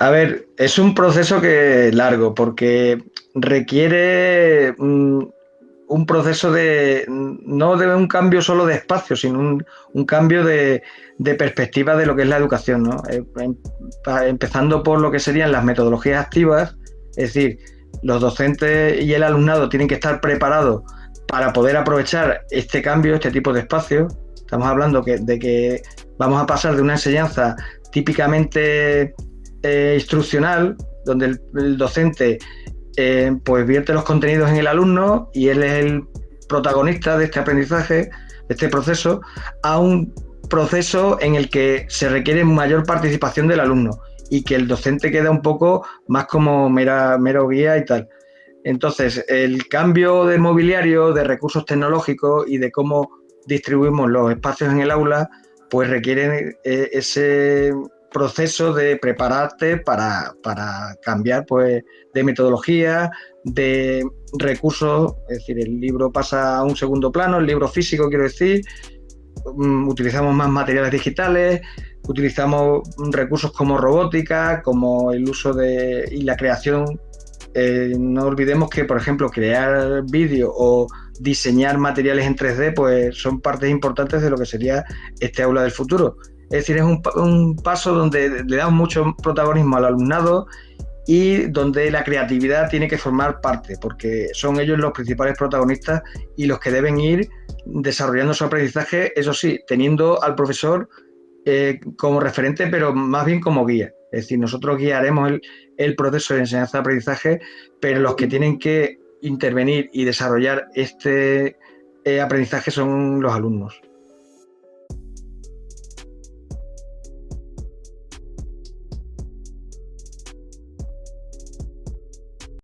A ver, es un proceso que largo porque requiere mm, un proceso de no de un cambio solo de espacio, sino un, cambio de, perspectiva de lo que es la educación, ¿no? Eh, em, empezando por lo que serían las metodologías activas, es decir, los docentes y el alumnado tienen que estar preparados para poder aprovechar este cambio, este tipo de espacio. Estamos hablando de que vamos a pasar de una enseñanza típicamente eh, instruccional, donde el, docente eh, pues vierte los contenidos en el alumno y él es el protagonista de este aprendizaje, de este proceso, a un proceso en el que se requiere mayor participación del alumno y que el docente queda un poco más como mero guía y tal. Entonces, el cambio de mobiliario, de recursos tecnológicos y de cómo distribuimos los espacios en el aula, pues requieren eh, ese proceso de prepararte para, cambiar pues, de metodología, de recursos, es decir, el libro pasa a un segundo plano, el libro físico quiero decir, mm, utilizamos más materiales digitales, utilizamos recursos como robótica, como el uso de y la creación eh, no olvidemos que, por ejemplo, crear vídeo o diseñar materiales en 3D, pues son partes importantes de lo que sería este aula del futuro. Es decir, es un, paso donde le damos mucho protagonismo al alumnado y donde la creatividad tiene que formar parte, porque son ellos los principales protagonistas y los que deben ir desarrollando su aprendizaje, eso sí, teniendo al profesor eh, como referente, pero más bien como guía. Es decir, nosotros guiaremos el, proceso de enseñanza-aprendizaje, pero los que tienen que intervenir y desarrollar este eh, aprendizaje son los alumnos.